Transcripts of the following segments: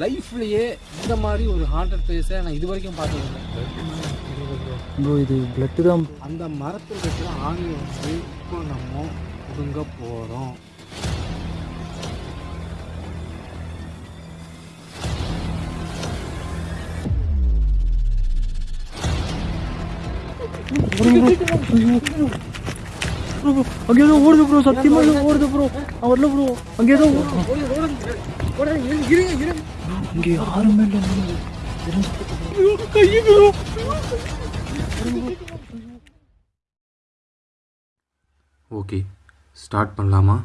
லைஃப்லேயே இந்த மாதிரி ஒரு ஹாண்டட் பிளேஸை நான் இது வரைக்கும் பார்த்ததில்லை. ப்ரோ இது பிளட்டு தான். அந்த மரத்தில் இருக்கிற ஆணியை வந்து இப்போ நம்ம ஒதுங்க போகிறோம் அங்கே ஏதோ ஓடுது ப்ரோ சத்தியமாக ஏதோ ஓடுது ப்ரோ. அவன் வரல ப்ரோ அங்கே ஏதோ இங்கே யாருமே இல்லை. ஓகே ஸ்டார்ட் பண்ணலாமா?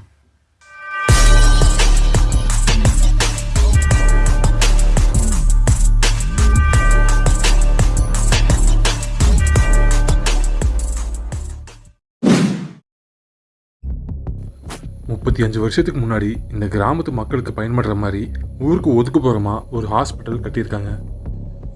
முப்பத்தி அஞ்சு வருஷத்துக்கு முன்னாடி இந்த கிராமத்து மக்களுக்கு பயன்படுற மாதிரி ஊருக்கு ஒதுக்குப்புறமா ஒரு ஹாஸ்பிட்டல் கட்டியிருக்காங்க.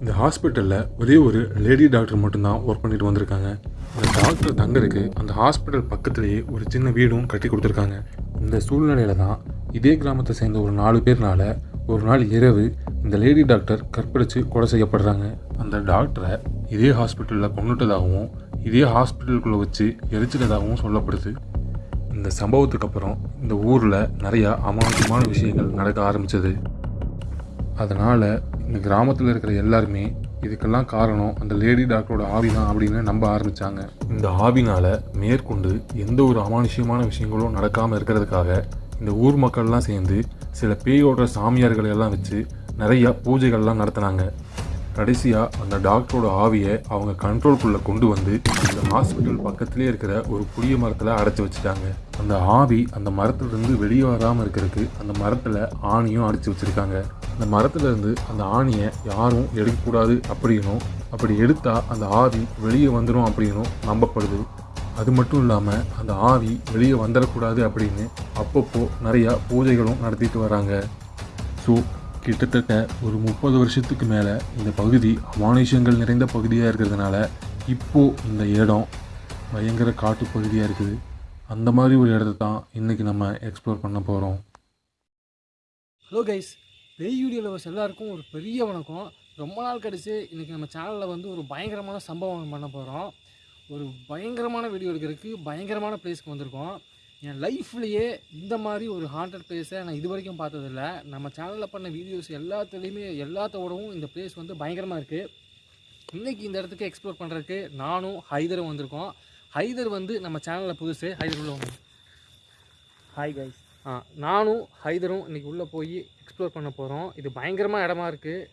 இந்த ஹாஸ்பிட்டலில் ஒரே ஒரு லேடி டாக்டர் மட்டும்தான் ஒர்க் பண்ணிட்டு வந்திருக்காங்க. இந்த டாக்டர் தங்கருக்கு அந்த ஹாஸ்பிட்டல் பக்கத்துலேயே ஒரு சின்ன வீடும் கட்டி கொடுத்துருக்காங்க. இந்த சூழ்நிலையில தான் இதே கிராமத்தை சேர்ந்த ஒரு நாலு பேர்னால ஒரு நாள் இரவு இந்த லேடி டாக்டர் கற்பழித்து கொலை செய்யப்படுறாங்க. அந்த டாக்டரை இதே ஹாஸ்பிட்டலில் கொண்டுட்டதாகவும் இதே ஹாஸ்பிட்டலுக்குள்ளே வச்சு எரிச்சிட்டதாகவும் சொல்லப்படுது. இந்த சம்பவத்துக்கு அப்புறம் இந்த ஊரில் நிறையா அமானுஷமான விஷயங்கள் நடக்க ஆரம்பித்தது அதனால் இந்த கிராமத்தில் இருக்கிற எல்லாருமே இதுக்கெல்லாம் காரணம் அந்த லேடி டாக்டரோட ஆவி தான் அப்படின்னு நம்ப ஆரம்பித்தாங்க இந்த ஆவினால் மேற்கொண்டு எந்த ஒரு அமானுஷ்யமான விஷயங்களும் நடக்காமல் இருக்கிறதுக்காக இந்த ஊர் மக்கள்லாம் சேர்ந்து சில பேயோட சாமியார்களை எல்லாம் வச்சு நிறையா பூஜைகள்லாம் நடத்தினாங்க. கடைசியாக அந்த டாக்டரோட ஆவியை அவங்க கண்ட்ரோல்குள்ளே கொண்டு வந்து அந்த ஹாஸ்பிட்டல் பக்கத்துலேயே இருக்கிற ஒரு புளிய மரத்தில் அடைச்சி வச்சுட்டாங்க. அந்த ஆவி அந்த மரத்துலேருந்து வெளியே வராமல் இருக்கிறதுக்கு அந்த மரத்தில் ஆணியும் அடித்து வச்சுருக்காங்க. அந்த மரத்துலேருந்து அந்த ஆணியை யாரும் எடுக்கக்கூடாது அப்படின்னும் அப்படி எடுத்தால் அந்த ஆவி வெளியே வந்துடும் அப்படின்னும் நம்பப்படுது. அது மட்டும் இல்லாமல் அந்த ஆவி வெளியே வந்துடக்கூடாது அப்படின்னு அப்பப்போ நிறையா பூஜைகளும் நடத்திட்டு வராங்க. ஸோ கிட்டத்தட்ட ஒரு முப்பது வருஷத்துக்கு மேலே இந்த பகுதி அமானுஷங்கள் நிறைந்த பகுதியாக இருக்கிறதுனால இப்போது இந்த இடம் பயங்கர காட்டு பகுதியாக இருக்குது. அந்த மாதிரி ஒரு இடத்த தான் இன்றைக்கி நம்ம எக்ஸ்ப்ளோர் பண்ண போகிறோம் ஹலோ கைஸ் பேய் லவர்ஸ் எல்லாருக்கும் ஒரு பெரிய வணக்கம். ரொம்ப நாள் கழிச்சு இன்றைக்கி நம்ம சேனலில் வந்து ஒரு பயங்கரமான சம்பவம் பண்ண போகிறோம் ஒரு பயங்கரமான வீடியோ எடுக்கிறதுக்கு பயங்கரமான பிளேஸ்க்கு வந்திருக்கோம். என் லைஃப்லேயே இந்த மாதிரி ஒரு ஹாண்டட் பிளேஸை நான் இது வரைக்கும் பார்த்ததில்ல. நம்ம சேனலில் பண்ண வீடியோஸ் எல்லாத்துலேயுமே எல்லாத்தோடவும் இந்த பிளேஸ் வந்து பயங்கரமாக இருக்குது இன்றைக்கி இந்த இடத்துக்கு எக்ஸ்ப்ளோர் பண்ணுறதுக்கு நானும் ஹைதரும் வந்திருக்கோம். ஹைதர் வந்து நம்ம சேனலில் புதுசு. ஹைதர் உள்ள. ஹாய் கைஸ் ஆ நானும் ஹைதரும் இன்றைக்கி உள்ளே போய் எக்ஸ்ப்ளோர் பண்ண போகிறோம் இது பயங்கரமாக இடமா இருக்குது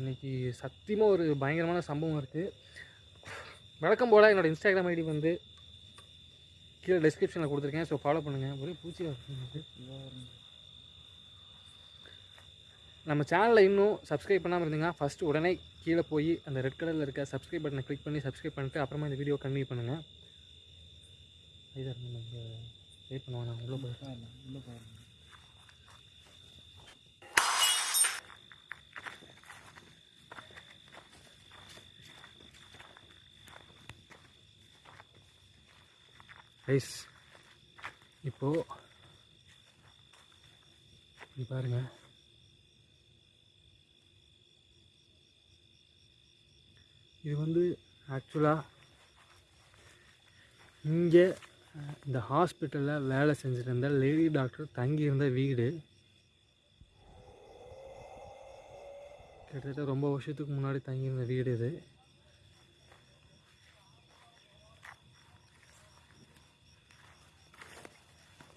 இன்றைக்கி சத்தியமாக ஒரு பயங்கரமான சம்பவம் இருக்குது வழக்கம் போல் என்னோடய இன்ஸ்டாகிராம் ஐடி வந்து கீழே டிஸ்கிரிப்ஷனில் கொடுத்துருக்கேன். ஸோ ஃபாலோ பண்ணுங்கள் ஒரே பூச்சியாக இருக்குது நம்ம சேனலில் இன்னும் சப்ஸ்கிரைப் பண்ணாமல் இருந்தீங்கன்னா ஃபஸ்ட்டு உடனே கீழே போய் அந்த ரெட் கலரில் இருக்க சப்ஸ்கிரைப் பட்டனை கிளிக் பண்ணி சப்ஸ்கிரைப் பண்ணிட்டு அப்புறமா இந்த வீடியோ கன்வியூ பண்ணுங்கள் ஹைதர் நம்ம வெயிட் பண்ணுவாங்க உள்ளே போய் ரைஸ் இப்போது இது பாருங்க. இது வந்து ஆக்சுவலாக இங்கே இந்த ஹாஸ்பிட்டலில் வேலை செஞ்சுட்டு இருந்த லேடி டாக்டர் தங்கியிருந்த வீடு. கிட்டத்தட்ட ரொம்ப வருஷத்துக்கு முன்னாடி தங்கியிருந்த வீடு இது.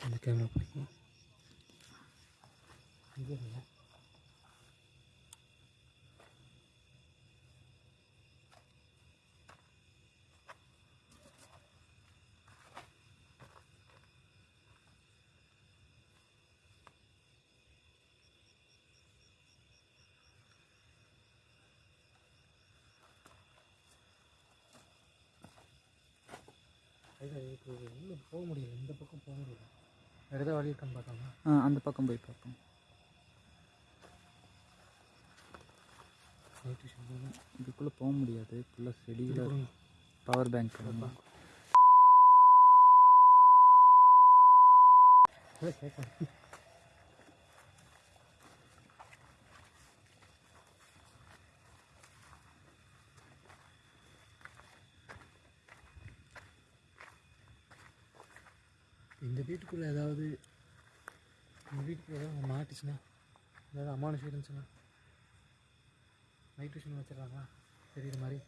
அந்த கேமரா பிடிக்கும். இது இல்லை. உள்ளே போக முடியல. இந்த பக்கம் போக முடியல. வேறு ஏதாவது வழி இருக்கான்னு பார்க்காம ஆ அந்த பக்கம் போய் பார்ப்போம். இதுக்குள்ளே போக முடியாது. ஃபுல்லாக செடியில் பவர் பேங்க். இந்த வீட்டுக்குள்ளே ஏதாவது எங்கள் வீட்டில் ஏதாவது மாட்டுச்சுன்னா ஏதாவது அமானுஷம் இருந்துச்சுன்னா நைட் விஷன் வச்சிடறாங்களா? தெரியுற மாதிரி.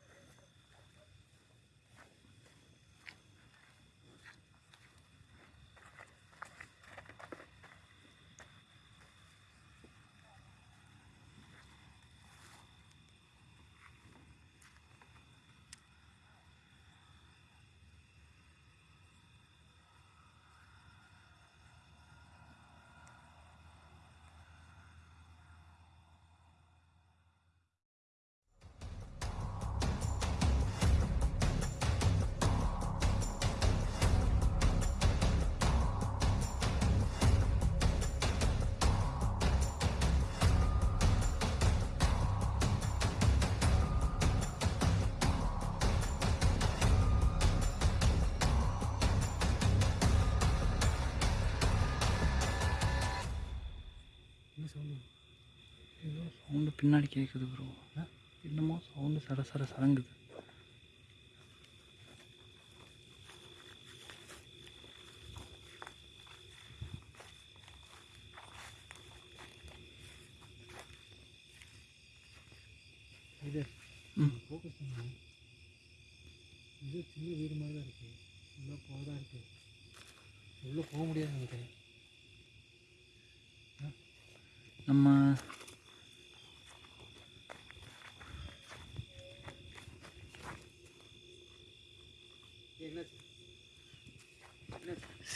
பின்னாடி கேட்குது ப்ரோ என்னமோ சவுண்டு சட சட சடங்குது. இது. ஃபோக்கஸ் பண்ணுங்க இது சின்ன வீடு மாதிரி தான் இருக்குது உள்ளே போகிறதா இருக்குது உள்ளே போக முடியாது நினைக்கிறேன் நம்ம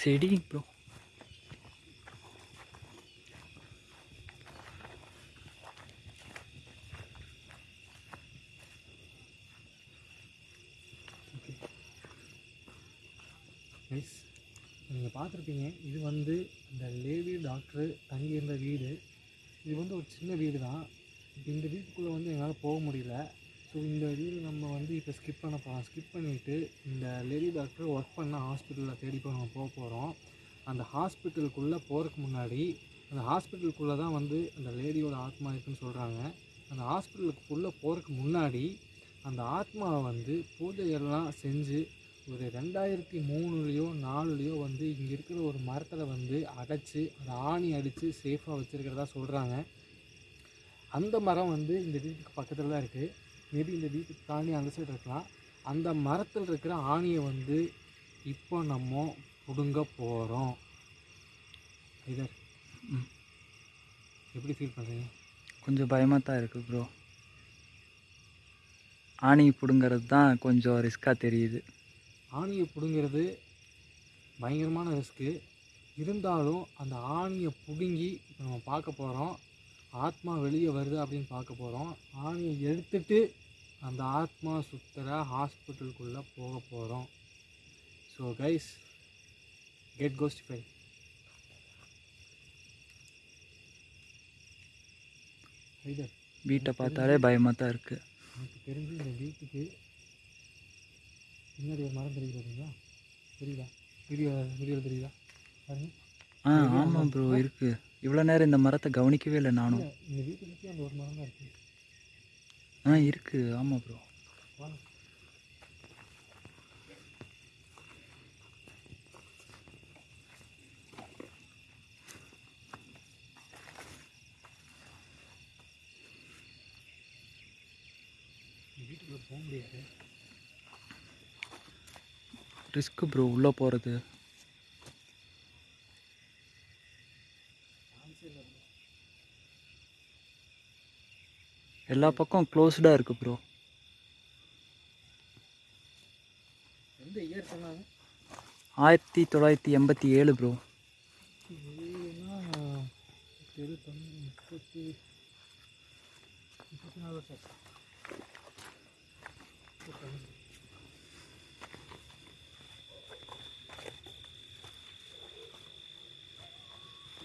செடி ப்ரோ நைஸ் நீங்கள் பார்த்துருப்பீங்க இது வந்து இந்த லேடி டாக்டரு தங்கியிருந்த வீடு. இது வந்து ஒரு சின்ன வீடு தான் இந்த வீட்டுக்குள்ளே வந்து எங்களால் போக முடியல. ஸோ இந்த வீடு நம்ம வந்து இப்போ ஸ்கிப் பண்ண போகிறோம் ஸ்கிப் பண்ணிவிட்டு இந்த லேடி டாக்டர் ஒர்க் பண்ண ஹாஸ்பிட்டலில் தேடி போய் நம்ம போக போகிறோம் அந்த ஹாஸ்பிட்டலுக்குள்ளே போகிறதுக்கு முன்னாடி அந்த ஹாஸ்பிட்டலுக்குள்ளே தான் வந்து அந்த லேடியோட ஆத்மா இருக்குன்னு சொல்கிறாங்க அந்த ஹாஸ்பிட்டலுக்குள்ளே போகிறதுக்கு முன்னாடி அந்த ஆத்மாவை வந்து பூஜையெல்லாம் செஞ்சு ஒரு ரெண்டாயிரத்தி மூணுலேயோ நாலுலேயோ வந்து இங்கே இருக்கிற ஒரு மரத்தில் வந்து அடைச்சி அதை ஆணி அடித்து சேஃபாக வச்சுருக்கிறதா சொல்கிறாங்க அந்த மரம் வந்து இந்த வீட்டுக்கு பக்கத்தில் தான் இருக்குது மேபி இந்த வீட்டுக்கு தாண்டி அந்த சைடு இருக்கலாம். அந்த மரத்தில் இருக்கிற ஆணியை வந்து இப்போ நம்ம பிடுங்க போகிறோம் இதர். எப்படி ஃபீல் பண்ணுறீங்க கொஞ்சம் பயமாக தான் இருக்குது ப்ரோ ஆணி பிடுங்கிறது தான் கொஞ்சம் ரிஸ்க்காக தெரியுது. ஆணியை பிடுங்கிறது பயங்கரமான ரிஸ்க்கு இருந்தாலும் அந்த ஆணியை பிடுங்கி இப்போ நம்ம பார்க்க போகிறோம் ஆத்மா வெளியே வருது அப்படின்னு பார்க்க போகிறோம் ஆணியை எடுத்துட்டு அந்த ஆத்மா சுற்றுற ஹாஸ்பிட்டலுக்குள்ளே போக போகிறோம் ஸோ கைஸ் கெட் கோஸ்டிஃபை வீட்டை பார்த்தாலே பயமாக தான் இருக்குது எனக்கு தெரிஞ்சு இந்த வீட்டுக்கு பின்னாடி ஒரு மரம் தெரியுது பார்த்தீங்களா தெரியுதா? வீடியோ வீடியோ தெரியுதா? பாருங்க. ஆ ஆமாம் ப்ரோ இருக்குது இவ்வளோ நேரம் இந்த மரத்தை கவனிக்கவே இல்லை நானும். இந்த வீட்டை சுற்றி அந்த ஒரு மரம் தான் இருக்குது ஆ இருக்குது ஆமாம் ப்ரோ வாங்க இந்த வீட்டுக்குள்ள போக முடியாது. ரிஸ்க்கு ப்ரோ உள்ளே போகிறது எல்லா பக்கம் க்ளோஸ்டாக இருக்குது ப்ரோ எந்த இயர் சொன்னாங்க? ஆயிரத்தி தொள்ளாயிரத்தி எண்பத்தி ஏழு ப்ரோ முப்பத்தி முப்பத்தி நாலு வருஷம் ஆச்சு. முப்பத்தஞ்சு.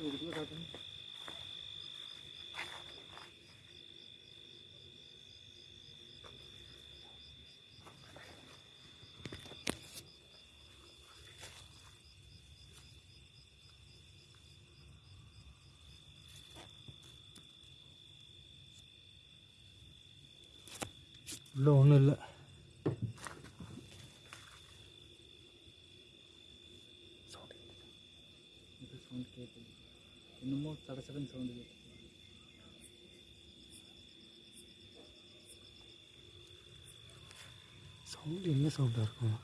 இதுக்குள்ள காட்டுங்க. உள்ள ஒன்றும் இல்லை. சவுண்ட் கேட்குது என்னமோ சட சடன்னு சவுண்டு கேட்குது சவுண்டு என்ன சவுண்டாக இருக்கும்?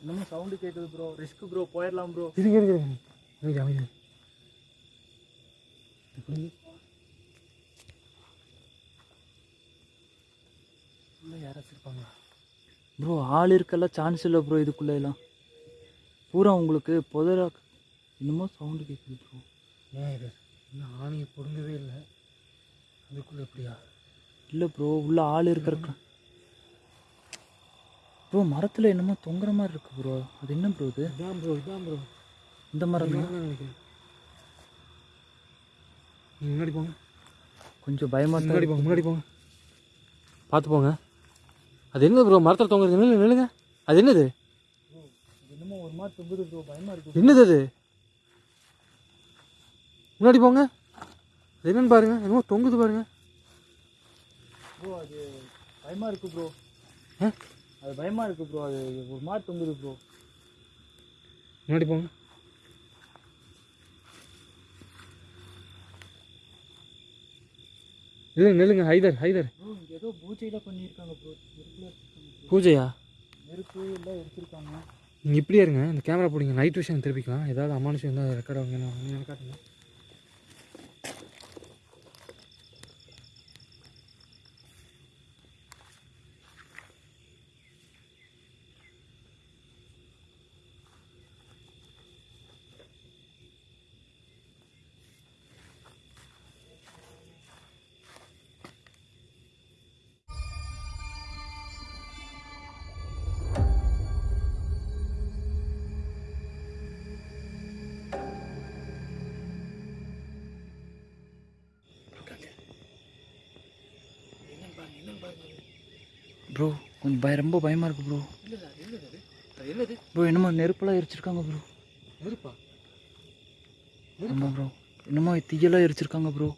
என்னமோ சவுண்டு கேட்குது ப்ரோ ரிஸ்க் ப்ரோ போயிடலாம் ப்ரோ இருங்க அமைதி அமைதி எப்படி உள்ள யாராச்சும் இருப்பாங்களா ப்ரோ ஆள் இருக்கெல்லாம் சான்ஸ் இல்லை ப்ரோ இதுக்குள்ள எல்லாம். பூரா உங்களுக்கு புதரா என்னமோ சவுண்டு கேட்குது ப்ரோ ஏன் இது? இன்னும் ஆணியை பிடுங்கவே இல்லை. அதுக்குள்ளே எப்படியா? இல்லை ப்ரோ உள்ள ஆள் இருக்கிறக்க ப்ரோ மரத்தில் என்னமோ தொங்குற மாதிரி இருக்கு ப்ரோ அது என்ன ப்ரோ இது? இதான் ப்ரோ இதான் ப்ரோ இந்த மரம் நினைக்கிறேன். முன்னாடி போங்க. கொஞ்சம் பயமாக முன்னாடி போங்க முன்னாடி போங்க. பார்த்து போங்க. அது என்ன ப்ரோ மரத்தில் தொங்குறது நில்லு நில்லுங்க அது என்னது? என்னமோ ஒரு மாதிரி தொங்குது ப்ரோ பயமாக இருக்கு என்னது அது? முன்னாடி போங்க. அது என்னன்னு பாருங்க. என்னமோ தொங்குது பாருங்க. ப்ரோ அது பயமாக இருக்கு ப்ரோ? அது பயமாக இருக்கு ப்ரோ அது ஒரு மாதிரி தொங்குது ப்ரோ முன்னாடி போங்க. நில்லுங்க நில்லுங்க ஹைதர் ஹைதர். ஏதோ பூஜையில் பண்ணியிருக்காங்க பூஜையா? நெருப்பு எல்லாம் எடுத்திருக்காங்க. நீங்கள் இப்படியே இருங்க இந்த கேமரா போடுங்க நைட் விஷயம் திருப்பிக்கலாம். ஏதாவது அமானுஷம் இருந்தால் ரெக்கார்ட் ஆகுங்க நான் காட்டுங்க பய ரொம்ப பயமாக இருக்கு ப்ரோ என்னது ப்ரோ என்னமோ நெருப்பெல்லாம் எரிச்சிருக்காங்க ப்ரோ நெருப்பா? ஆமாம் ப்ரோ என்னமோ தீயெல்லாம் எரிச்சிருக்காங்க ப்ரோ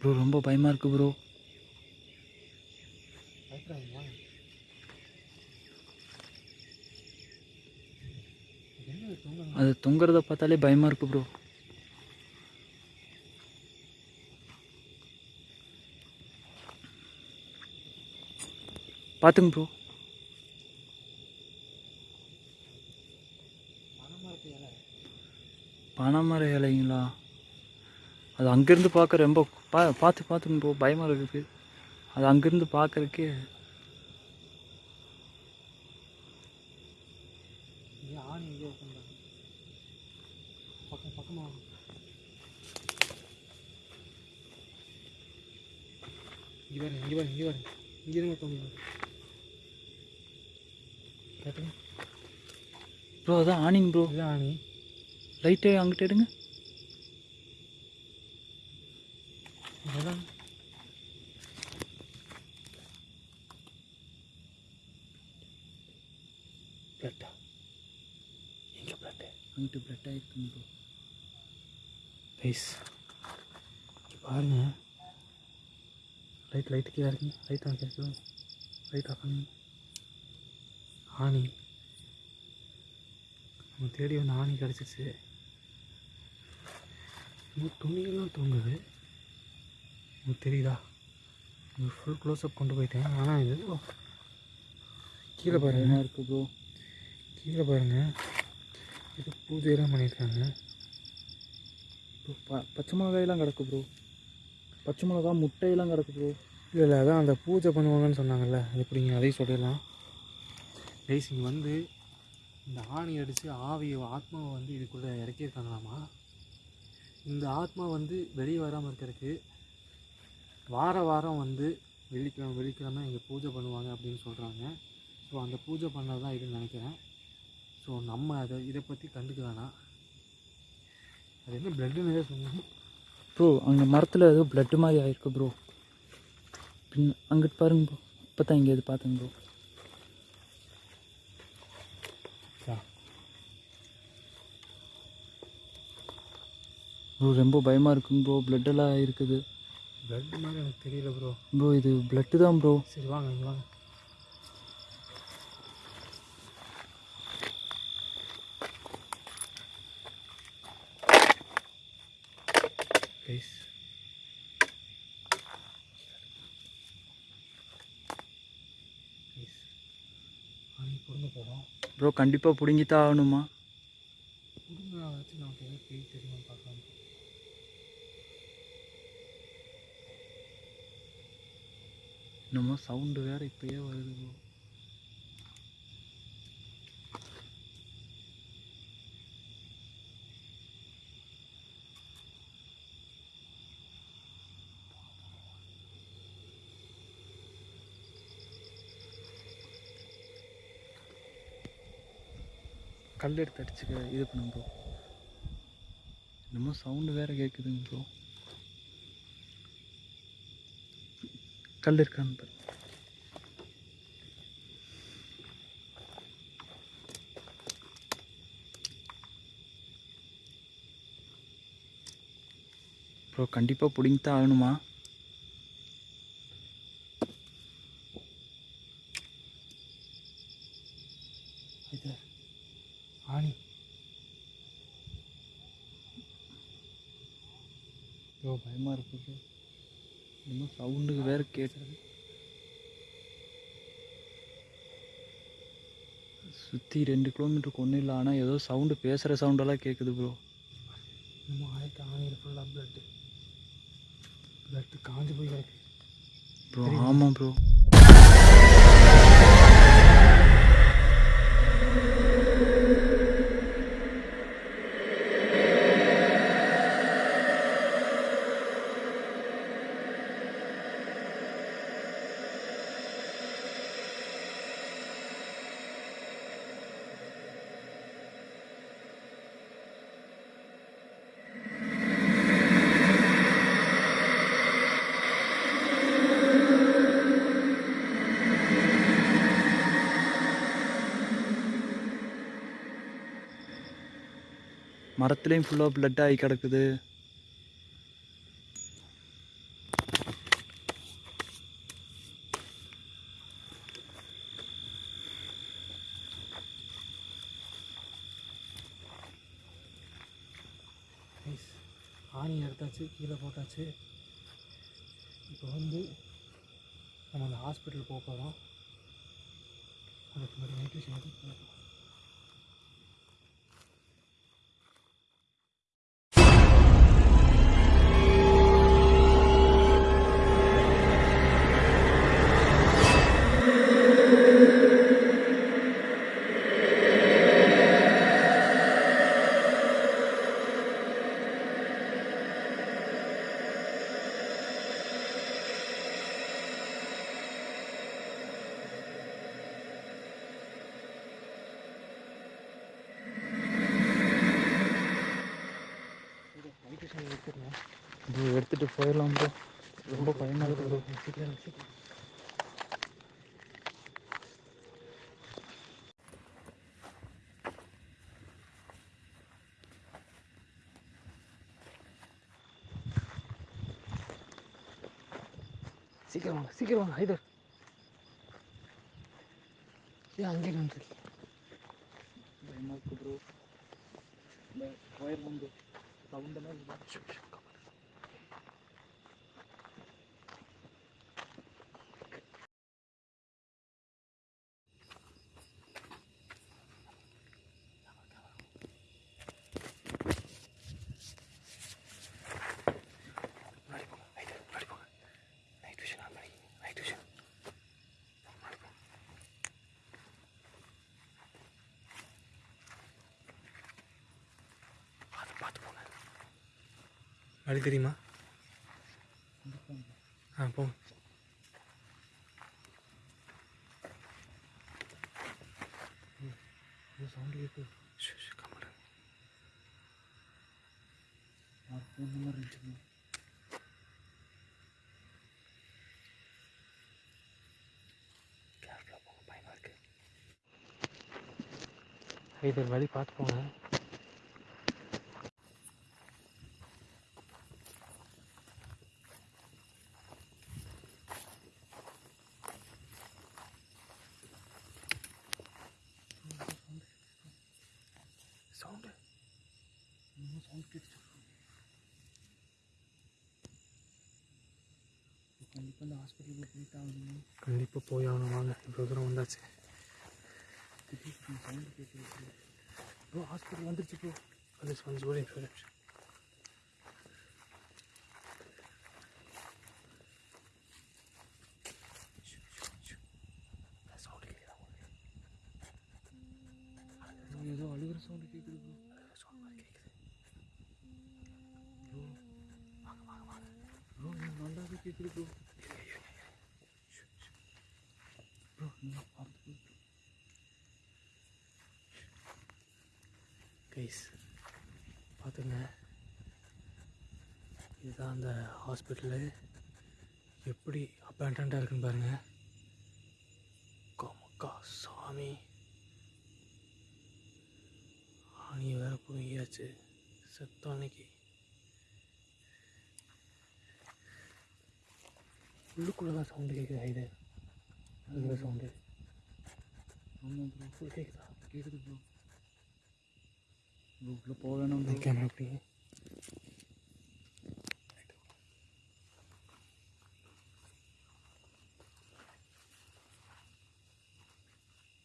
ப்ரோ ரொம்ப பயமாக இருக்கு ப்ரோ அது தொங்குறத பார்த்தாலே பயமாக இருக்கு ப்ரோ பார்த்துங்க ப்ரோ பனைமர இலைங்களா? அது அங்கேருந்து பார்க்க ரொம்ப பா பார்த்து பார்த்துங்க ப்ரோ பயமாக இருக்குது அது அங்கேருந்து பார்க்குறக்கே இங்கே ஆணி எங்கேயோ உட்காந்துருக்காங்க பக்கம் பக்கமாக வாங்க. இங்கே பாருங்க இங்கே பாருங்க இங்கே பாருங்க இங்கே இருங்க தொங்க கேட்டுங்க ப்ரோ அதான் ஆனிங் ப்ரோ இதுதான் ஆணி லைட்டே அங்கிட்ட எடுங்க. பிளட்டா எங்கே பிளட்டு அங்கிட்ட பிளட் ஆகிருக்குங்க ப்ரோ ரைஸ் பாருங்க. லைட் லைட்டு கீழே இருக்குங்க லைட் ஆன் கேட்குது லைட் ஆஃப் ஆணி நம்ம தேடி வந்து ஆணி கிடச்சிருச்சு. இன்னும் துணியெல்லாம் தொங்குது. உங்களுக்கு தெரியுதா? ஃபுல் க்ளோஸ்அப் கொண்டு போயிட்டேன். ஆனால் இது கீழே பாருங்க. இருக்குது ப்ரோ கீழே பாருங்க. இது பூஜையெல்லாம் பண்ணியிருக்காங்க. ப்ரோ ப பச்சை மிளகாயெல்லாம் கிடக்கு ப்ரோ பச்சை மிளகா முட்டையெல்லாம் கிடக்கு ப்ரோ இல்லை இல்லை அதான் அந்த பூஜை பண்ணுவாங்கன்னு சொன்னாங்கல்ல. எப்படிங்க? அதையும் சொல்லிடலாம். ரைஸ் இங்கே வந்து இந்த ஆணி அடித்து ஆவியை ஆத்மாவை வந்து இதுக்குள்ளே இறக்கியிருக்காங்களாமா? இந்த ஆத்மா வந்து வெளியே வராமல் இருக்கிறதுக்கு வார வாரம் வந்து வெள்ளிக்கிழமை வெள்ளிக்கிழமை இங்கே பூஜை பண்ணுவாங்க அப்படின்னு சொல்கிறாங்க ஸோ அந்த பூஜை பண்ணது தான் இதுன்னு நினைக்கிறேன். ஸோ நம்ம அதை இதை பற்றி கண்டுக்க வேணாம். அது என்ன பிளட்டுன்னு சொன்னோம் ப்ரோ அங்கே மரத்தில் ஏதோ பிளட்டு மாதிரி ஆயிருக்கு ப்ரோ பின் அங்கிட்டு பாருங்க ப்ரோ இப்போ தான் இங்கே இது பார்த்துங்க ப்ரோ ப்ரோ ரொம்ப பயமாக இருக்குங்க ப்ரோ பிளட்டெல்லாம் இருக்குது. பிளட் மாதிரி எனக்கு தெரியல ப்ரோ ப்ரோ இது பிளட்டு தான் ப்ரோ சரி வாங்க வாங்க. கைஸ் ப்ரோ கண்டிப்பாக பிடுங்கித்தான் ஆகணுமா குடுங்க வச்சு நமக்கு எதாவது பேய் தெரியுமா பார்க்கலாம் என்னமோ சவுண்டு வேறு இப்போயே வருது. ப்ரோ கல் எடுத்து அடிச்சுக்க இது பண்ணும் ப்ரோ என்னமோ சவுண்டு வேறு கேட்குதுங்க ப்ரோ கல் இருக்கான்னு பாருங்கள் கண்டிப்பாக கண்டிப்பாக பிடிங்கித்தான் ஆகணுமா ஆணி. ப்ரோ பயமாக இருக்கு. ப்ரோ இன்னும் சவுண்டுக்கு வேறு கேட்டது சுற்றி ரெண்டு கிலோமீட்டருக்கு ஒன்றும் இல்லை ஆனால் ஏதோ சவுண்டு பேசுகிற சவுண்டெல்லாம் கேட்குது ப்ரோ நம்ம ஆயிரத்தி ஆணியில் ஃபுல்லாக பிளட்டு பிளட்டு காஞ்சு போய் கிடக்கு ப்ரோ ஆமாம் மரத்துலேயும் ஃபுல்லாக பிளட் ஆகி கிடக்குது. ஆணி எடுத்தாச்சு கீழே போட்டாச்சு. இப்போ வந்து நம்ம அந்த ஹாஸ்பிட்டல் போக போகிறோம் அதுக்கு முன்னாடி நியூட்ரிஷன் எதுவும் எடுத்துகிட்டு போயிடலாம் ப்ரோ ரொம்ப பயமாக இருக்கு ப்ரோ சீக்கிரம் சீக்கிரம் சீக்கிரம் வாங்க சீக்கிரம் வாங்க ஹைதர் ஏன் அங்கே நின்றுருக்கீங்க பயமாக இருக்கு ப்ரோ போயிடலாம் ப்ரோ சவுண்டெல்லாம் இல்லை முன்னாடி போங்க ஹைதர் முன்னாடி போங்க நைட் விஷன் ஆன் பண்ணி நைட் விஷன் முன்னாடி போங்க பார்த்து பார்த்து போங்க வழி தெரியுமா? ஆ போ. சவுண்டு கேட்குது கம்மல் இருந்துச்சு கேர்ஃபுல்லாக போங்க பயமாக வழி பார்த்து போங்க. சவுண்டு சவுண்ட் கேட்டுச்சு கண்டிப்பாக இந்த ஹாஸ்பிட்டலுக்கு போயிட்டு ஆகணும் கண்டிப்பாக போய் ஆகணும் வாங்க இவ்வளோ தூரம் வந்தாச்சு சவுண்டு ப்ரோ ஹாஸ்பிட்டல் வந்துருச்சு ப்ரோ வந்துச்சு வந்துச்சு ஒரு நிமிஷம் ஒரு நிமிஷம் சவுண்டு கேட்குதா ஏதோ அழுகிற சவுண்டு கேட்குது ப்ரோ சவுண்ட் கேட்குது ப்ரோ எனக்கு நல்லாவே கேட்குது ப்ரோ ப்ரோ நீங்கள் பார்த்து கைஸ் பார்த்துங்க இதுதான் அந்த ஹாஸ்பிட்டலு எப்படி அப்பேண்டண்ட்டாக இருக்குன்னு பாருங்க. கோமக்கா சாமி. ஆணி வேற புழுங்கியாச்சு செத்தோன்னைக்கு உள்ளுக்குள்ளே தான் சவுண்டு கேட்குது இது? அதுக்கு சவுண்டு ஆமாம் ப்ரோ ஃபுல் கேட்குதா கேட்குது ப்ரோ ப்ரோ உள்ளே போக வேணாம் கேமரா அப்படி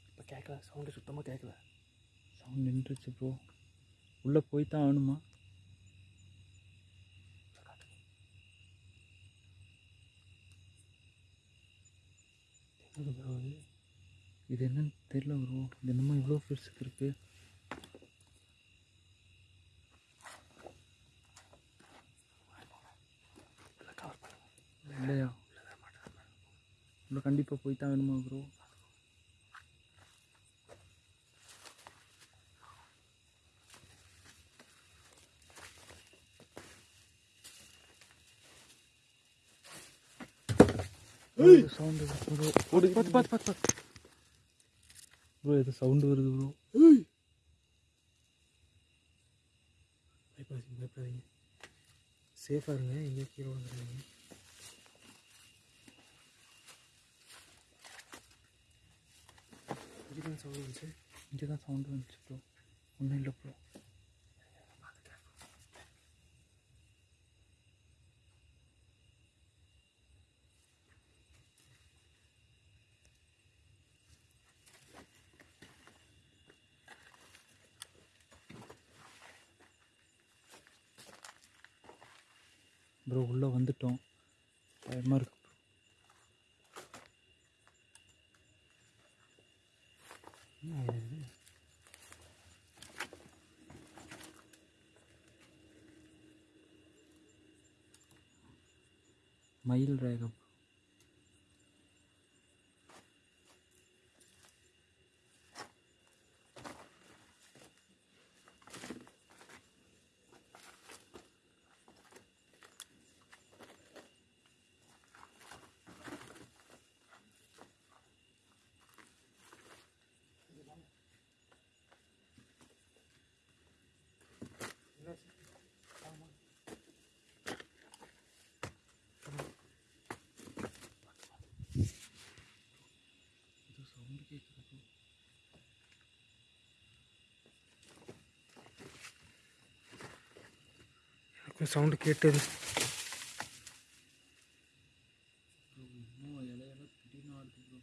இப்போ கேட்கல சவுண்டு சுத்தமாக கேட்கல சவுண்ட் நின்றுச்சு ப்ரோ உள்ளே போய் தான் ஆகணுமா எங்கே ப்ரோ இது இது என்னன்னு தெரியல ப்ரோ இது என்னமோ இவ்வளோ பெருசுக்கு இருக்குது இல்லை இல்லையா? உள்ள கண்டிப்பாக போய் தான் வேணுமா ப்ரோ சவுண்டு ப்ரோ பார்த்து பார்த்து பார்த்து பார்த்து ப்ரோ ஏதோ சவுண்டு வருது ப்ரோ பயப்படாதீங்க பயப்படாதீங்க சேஃபாக இருங்க எங்கே கீழே வந்துடுங்க இதுதான் சவுண்ட் வந்துச்சு. இங்கே தான் சவுண்டு வந்துச்சு ப்ரோ ஒன்றும் இல்லை ப்ரோ மயில் ரேகம்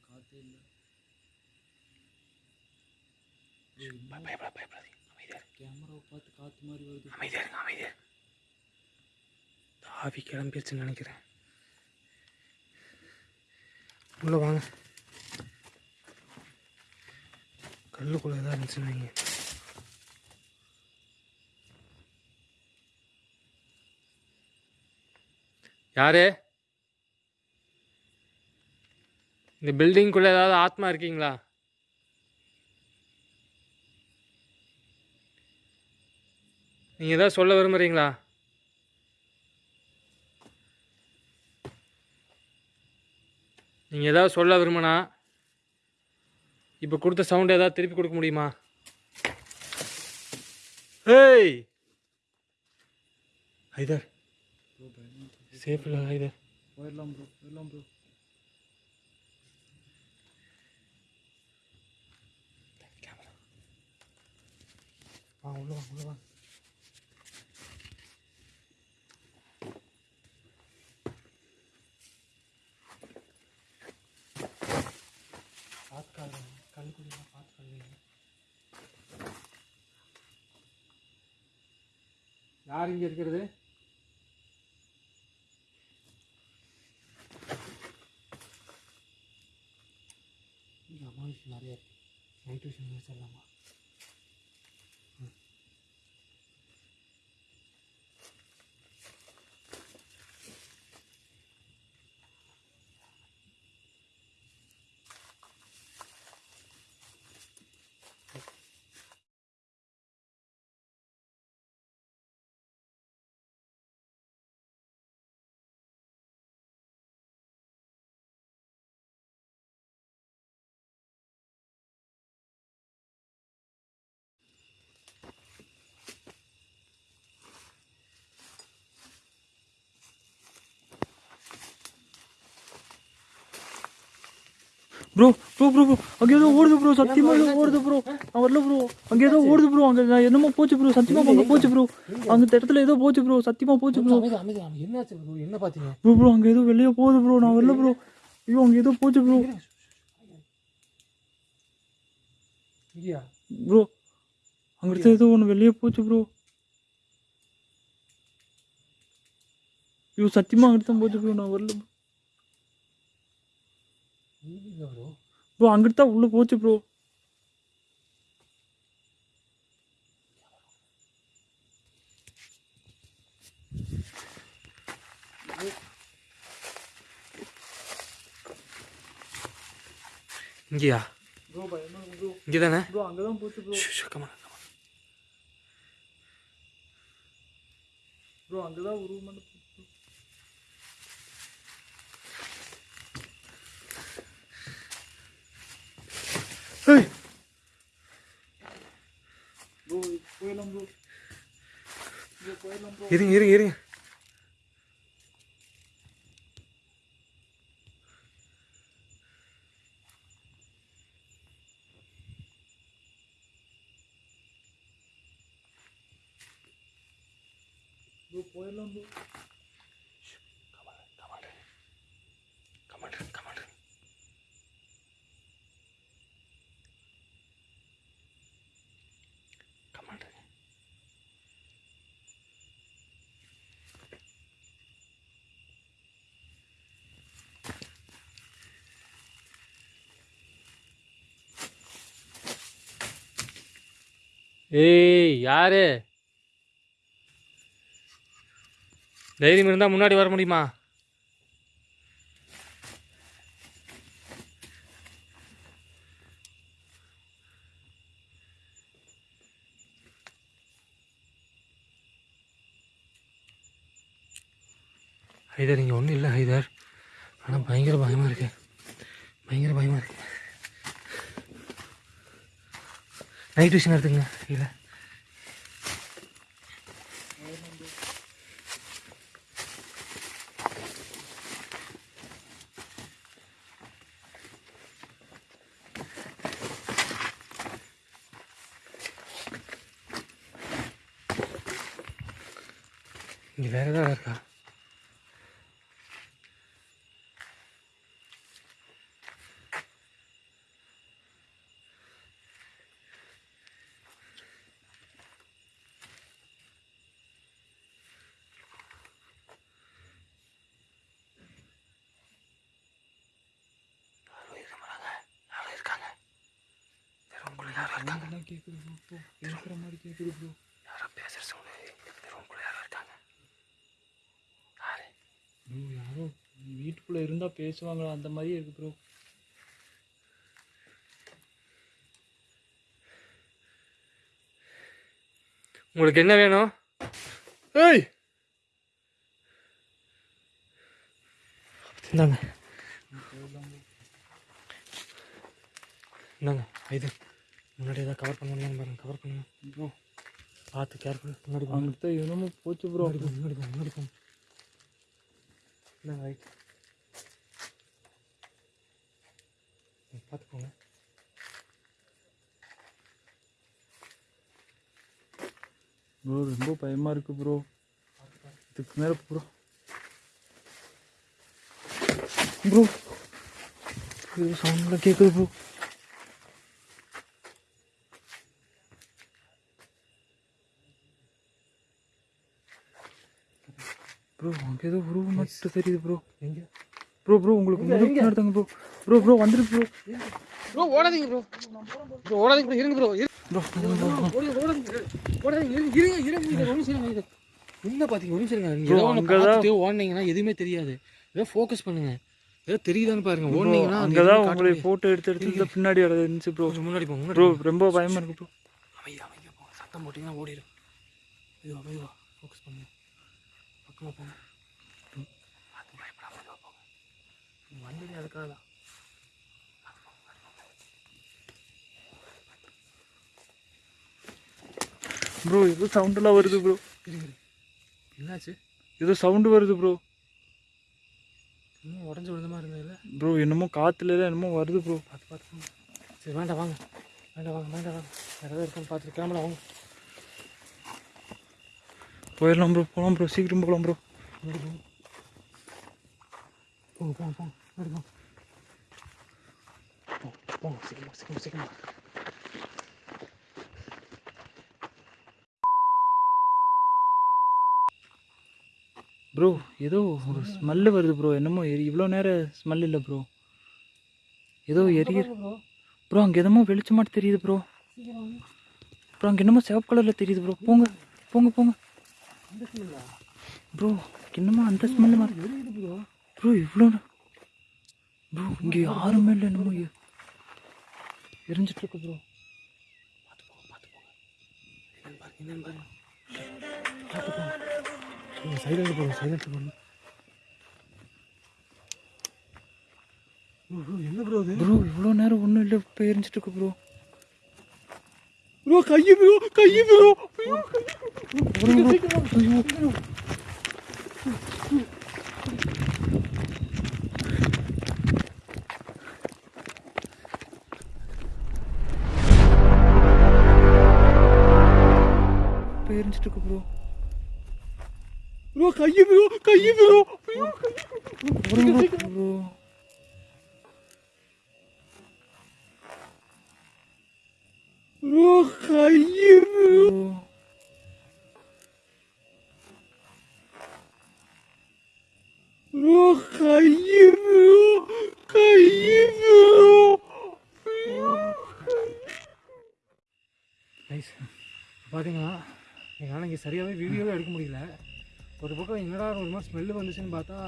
காற்றே இல்லை பயப்பட பயப்படாது அமைதியாக கேமராவை பார்த்து காற்று மாதிரி வருது அமைதியாக இருங்க அமைதியாக இருங்க. கிளம்பிடுச்சுன்னு நினைக்கிறேன். உள்ளே வாங்க. கல்லுக்குள்ளே தான் இருந்துச்சுன்னு வைங்க. யார்? இந்த பில்டிங்குள்ளே ஏதாவது ஆத்மா இருக்கீங்களா? நீங்கள் ஏதாவது சொல்ல விரும்புகிறீங்களா நீங்கள் ஏதாவது சொல்ல விரும்பினா இப்போ கொடுத்த சவுண்ட் ஏதாவது திருப்பி கொடுக்க முடியுமா? ஏய்! ஹைதர். சேஃப் ஹைதர் போயிடலாம் ப்ரோ போயிடலாம் ப்ரோ கேமரா வா உள்ள வா உள்ள வா பார்த்து கால் கல்லுக்குடிலாம் பார்த்து கல்லுங்க யார் இங்கே இருக்கிறது இங்கே அம்மா விஷயம் நிறைய இருக்கு நைட் விஷயம் முடிச்சிடலாமா ப்ரோ ப்ரோ ப்ரோ ப்ரோ அங்கே ஏதோ ஓடுது ப்ரோ சத்தியமா ஏதோ ஓடுது ப்ரோ நான் வரல ப்ரோ அங்கே ஏதோ ஓடுது ப்ரோ அங்கே நான் என்னமோ போச்சு ப்ரோ சத்தியமா அங்கே போச்சு ப்ரோ அங்கே இந்த இடத்துல ஏதோ போச்சு ப்ரோ சத்தியமா போச்சு ப்ரோ என்னாச்சு bro? என்ன பார்த்தீங்க? ப்ரோ ப்ரோ அங்கே ஏதோ வெளியே போகுது ப்ரோ நான் வரல ப்ரோ ஐயோ அங்கே ஏதோ போச்சு ப்ரோ ப்ரோ அங்கிட்ட ஏதோ ஒன்று வெளியே போச்சு ப்ரோ ஐயோ சத்தியமா அங்கிட்ட போச்சு ப்ரோ நான் வரல bro. ப்ரோ ப்ரோ அங்கிட்ட தான் உள்ள போச்சு ப்ரோ. இங்கேயா? இங்கே தானே கமா ப்ரோ. அங்கே தான் உருவமான போச்சு bro. ஏய் ப்ரோ போயிடலாம் ப்ரோ ப்ரோ போயிடலாம் ப்ரோ இருங்க இருங்க இருங்க ப்ரோ போயிடலாம் ஏய் யாரு? தைரியம் இருந்தால் முன்னாடி வர முடியுமா? ஹைதர் இங்கே ஒன்றும் இல்லை ஹைதர். ஆனால் பயங்கர பயமாக இருக்கு. பயங்கர பயமாக இருக்குது ரைட் விஷயம் எடுத்துங்க இல்லை இங்கே வேறு ஏதாவது இருக்கா யாரோ இருக்க மாட்டாங்க யாரோ இருக்காங்க ரூம்குள்ள யாரோ இருக்காங்க என்ன கேட்குது ப்ரோ ப்ரோ பேசுகிற மாதிரி கேட்குது ப்ரோ யாரோ பேசுற சவுண்டு ரூம்குள்ள யாரோ இருக்காங்க யாரு ப்ரோ யாரோ வீட்டுக்குள்ளே இருந்தால் பேசுவாங்களா அந்த மாதிரியே இருக்கு ப்ரோ உங்களுக்கு என்ன வேணும்? ஏய்! இந்தாங்க. இந்தாங்க இது. முன்னாடி ஏதாவது கவர் பண்ண முடியுமான்னு பாருங்க. கவர் பண்ணுங்க. ப்ரோ பார்த்து கேர்ஃபுல் முன்னாடி அங்கிட்ட என்னமோ போச்சு ப்ரோ முன்னாடி போங்க முன்னாடி போங்க இந்தாங்க ரைட் பார்த்து போங்க. ரொம்ப பயமா இருக்கு ப்ரோ இதுக்கு மேல ப்ரோ ப்ரோ ஏதோ சவுண்ட்லாம் கேட்குது ப்ரோ ப்ரோ அங்கே ஏதோ ப்ரோ மட்டும் தெரியுது ப்ரோ எங்க? ப்ரோ ப்ரோ உங்களுக்கு முன்னாடி நடத்தாங்க ப்ரோ ப்ரோ ப்ரோ வந்துரு ப்ரோ ப்ரோ ஓடாதீங்க ப்ரோ ப்ரோ ஓடாதீங்க ப்ரோ இருங்க ப்ரோ ப்ரோ ஓடாதீங்க ஓடாதீங்க ஓடாதீங்க இருங்க இருங்க இருங்க. நிமிஷம் இருங்க. என்ன பார்த்தீங்க ஒரு நிமிஷம் இருங்க. நீங்க Bro, ஏதோ ஒன்று அங்கதான்- பார்த்துட்டு ஓடுனீங்கன்னா எதுவுமே தெரியாது. ஏதோ ஃபோக்கஸ் பண்ணுங்க. ஏதோ தெரியுதான்னு பாருங்க. ஓடுனீங்கன்னா அங்கே தான் உங்களை. ஃபோட்டோ எடுத்து எடுத்து பின்னாடி இருந்துச்சு ப்ரோ முன்னாடி போங்க ப்ரோ ரொம்ப பயமா இருக்கு ப்ரோ அமைதியா அமைதியா போங்க சத்தம் போட்டிங்கன்னா ஓடிடும் மெதுவா மெதுவா ஃபோக்கஸ் பண்ணுங்க பக்கமாக போங்க அது பயப்படாம மெதுவா போங்க வந்ததே அதுக்காக தான் ப்ரோ ஏதோ சவுண்டெல்லாம் வருது ப்ரோ. என்னாச்சு? ஏதோ சவுண்டு வருது ப்ரோ இன்னும் உடஞ்சி விழுந்த மாதிரி இருந்ததுல ப்ரோ என்னமோ காத்துல எல்லாம் என்னமோ வருது ப்ரோ பார்த்து பார்த்து. சரி வேண்டாம் வாங்க. வேண்டாம் வாங்க வேண்டாம் வாங்க. வேறு ஏதாவது இருக்கான்னு பார்த்துட்டு கிளம்பலாம் வாங்க. போயிடலாம் ப்ரோ போகலாம் ப்ரோ சீக்கிரம் போகலாம் ப்ரோ முன்னாடி போங்க போங்க போங்க போங்க முன்னாடி போங்க போங்க போங்க சீக்கிரமா சீக்கிரமா சீக்கிரமா ப்ரோ ஏதோ ஒரு ஸ்மெல்லு வருது ப்ரோ என்னமோ எரி இவ்வளோ நேரம் ஸ்மெல் இல்லை ப்ரோ ஏதோ எரிய ப்ரோ அங்கே என்னமோ வெளிச்சமாட்டு தெரியுது ப்ரோ ப்ரோ அங்கே என்னமோ சிவப்பு கலரில் தெரியுது ப்ரோ போங்க போங்க போங்க. ப்ரோ என்னமோ அந்த ஸ்மெல்லு மாதிரி ப்ரோ ப்ரோ இவ்வளோ ப்ரோ இங்கே யாருமே இல்லை என்னமோ எ- எரிஞ்சிட்டு இருக்கு ப்ரோ சைலண்ட் போங்க சைலண்ட் போங்க ப்ரோ ப்ரோ என்ன ப்ரோ ப்ரோ இவ்வளோ நேரம் ஒன்றும் இல்லை இப்போ எரிஞ்சிட்டு இருக்கு ப்ரோ ப்ரோ கையை ப்ரோ கையை ப்ரோ இப்போ எரிஞ்சிட்டு இருக்கு ப்ரோ ப்ரோ கையை ப்ரோ கையை ப்ரோ ப்ரோ ப்ரோ கையை ப்ரோ ப்ரோ ப்ரோ கையை ப்ரோ கையை பார்த்தீங்கன்னா எங்களால் இங்கே சரியாகவே வீடியோவே எடுக்க முடியல. ஒரு பக்கம் என்னடா ஒரு மாதிரி ஸ்மெல்லு வந்துச்சுன்னு பார்த்தா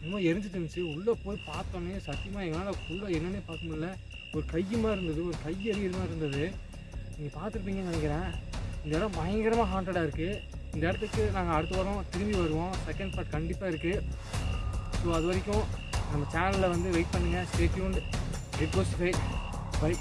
என்னமோ எரிஞ்சிட்டு இருந்துச்சு. உள்ளே போய் பார்த்தோன்னே சத்தியமாக எங்களால் ஃபுல்லாக என்னென்னே பார்க்க முடியல. ஒரு கையுமா இருந்தது ஒரு கை எறிகிற மாதிரி இருந்தது. நீங்கள் பார்த்துருப்பீங்கன்னு நினைக்கிறேன். இந்த இடம் பயங்கரமாக ஹாண்டடாக இருக்குது இந்த இடத்துக்கு நாங்கள் அடுத்த வாரம் திரும்பி வருவோம். செகண்ட் பார்ட் கண்டிப்பாக இருக்குது ஸோ அது வரைக்கும் நம்ம சேனலில் வந்து வெயிட் பண்ணுங்கள் ஸ்டேட்யூண்ட் ரிக்வஸ்ட் பை பை